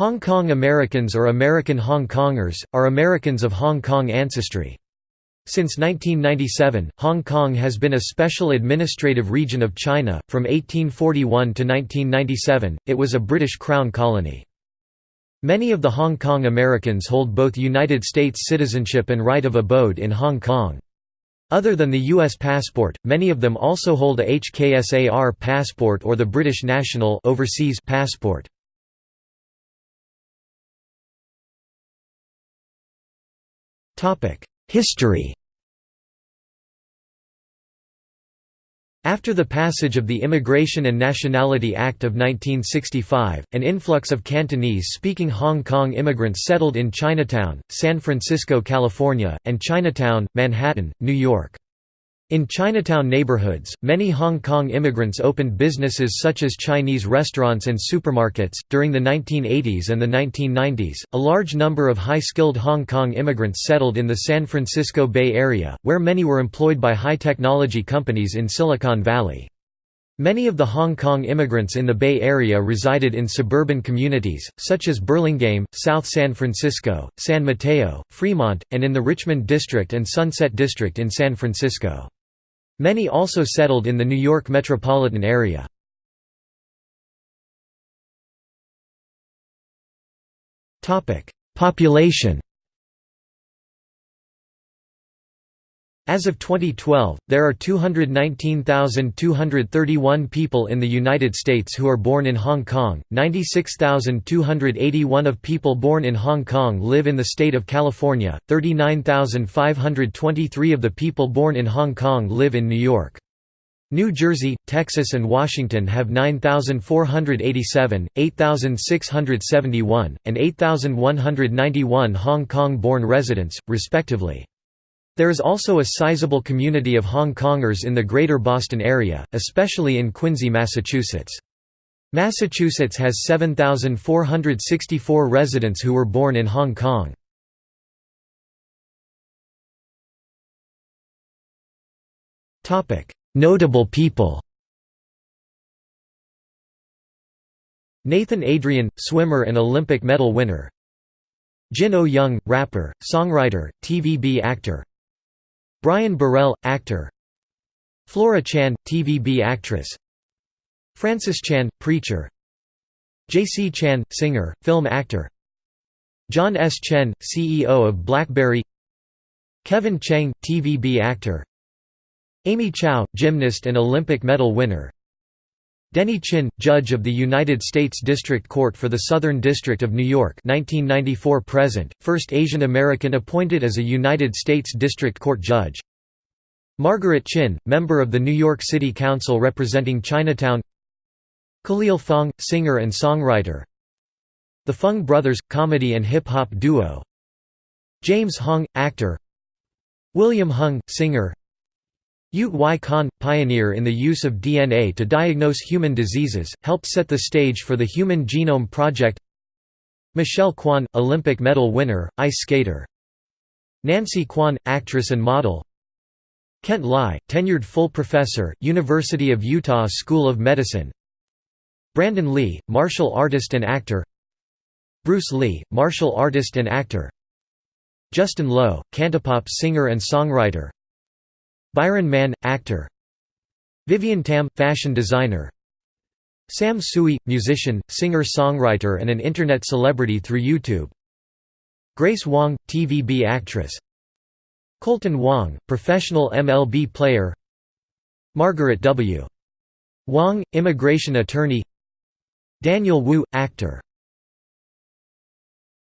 Hong Kong Americans or American Hong Kongers, are Americans of Hong Kong ancestry. Since 1997, Hong Kong has been a special administrative region of China. From 1841 to 1997, it was a British Crown colony. Many of the Hong Kong Americans hold both United States citizenship and right of abode in Hong Kong. Other than the U.S. passport, many of them also hold a HKSAR passport or the British National overseas passport. History After the passage of the Immigration and Nationality Act of 1965, an influx of Cantonese-speaking Hong Kong immigrants settled in Chinatown, San Francisco, California, and Chinatown, Manhattan, New York. In Chinatown neighborhoods, many Hong Kong immigrants opened businesses such as Chinese restaurants and supermarkets. During the 1980s and the 1990s, a large number of high skilled Hong Kong immigrants settled in the San Francisco Bay Area, where many were employed by high technology companies in Silicon Valley. Many of the Hong Kong immigrants in the Bay Area resided in suburban communities, such as Burlingame, South San Francisco, San Mateo, Fremont, and in the Richmond District and Sunset District in San Francisco. Many also settled in the New York metropolitan area. Population As of 2012, there are 219,231 people in the United States who are born in Hong Kong, 96,281 of people born in Hong Kong live in the state of California, 39,523 of the people born in Hong Kong live in New York. New Jersey, Texas and Washington have 9,487, 8,671, and 8,191 Hong Kong-born residents, respectively. There is also a sizable community of Hong Kongers in the Greater Boston area, especially in Quincy, Massachusetts. Massachusetts has 7,464 residents who were born in Hong Kong. Notable people Nathan Adrian, swimmer and Olympic medal winner Jin Oh Young, rapper, songwriter, TVB actor Brian Burrell, actor. Flora Chan, TVB actress. Francis Chan, preacher. J.C. Chan, singer, film actor. John S. Chen, CEO of BlackBerry. Kevin Cheng, TVB actor. Amy Chow, gymnast and Olympic medal winner Denny Chin, judge of the United States District Court for the Southern District of New York 1994 present, first Asian American appointed as a United States District Court judge. Margaret Chin, member of the New York City Council representing Chinatown. Khalil Fong, singer and songwriter. The Fung Brothers, comedy and hip-hop duo. James Hong, actor. William Hung, singer Yuet Wai Kan, pioneer in the use of DNA to diagnose human diseases, helped set the stage for the Human Genome Project. Michelle Kwan, Olympic medal winner, ice skater. Nancy Kwan, actress and model. Kent Lai, tenured full professor, University of Utah School of Medicine. Brandon Lee, martial artist and actor. Bruce Lee, martial artist and actor. Justin Lo, cantopop singer and songwriter Byron Mann, actor. Vivienne Tam, fashion designer. Sam Tsui, musician, singer-songwriter and an Internet celebrity through YouTube. Grace Wong, TVB actress. Kolten Wong, professional MLB player. Margaret W. Wong, immigration attorney. Daniel Wu, actor